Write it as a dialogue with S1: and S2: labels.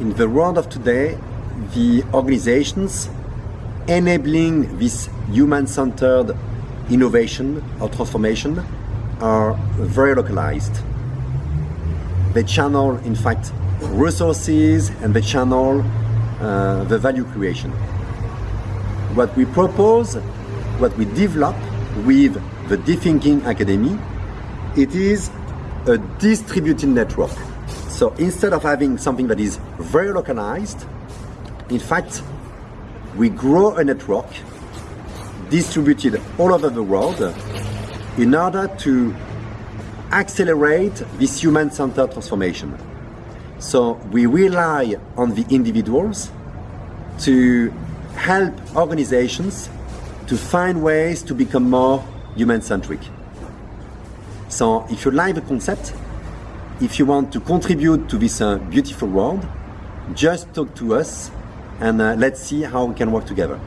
S1: in the world of today, the organizations enabling this human-centered innovation or transformation are very localized. They channel, in fact, resources and they channel uh, the value creation. What we propose, what we develop with the Deep Thinking Academy, it is a distributed network. So instead of having something that is very localized, in fact, we grow a network distributed all over the world in order to accelerate this human-centered transformation. So we rely on the individuals to help organizations to find ways to become more human-centric. So if you like the concept, if you want to contribute to this uh, beautiful world, just talk to us and uh, let's see how we can work together.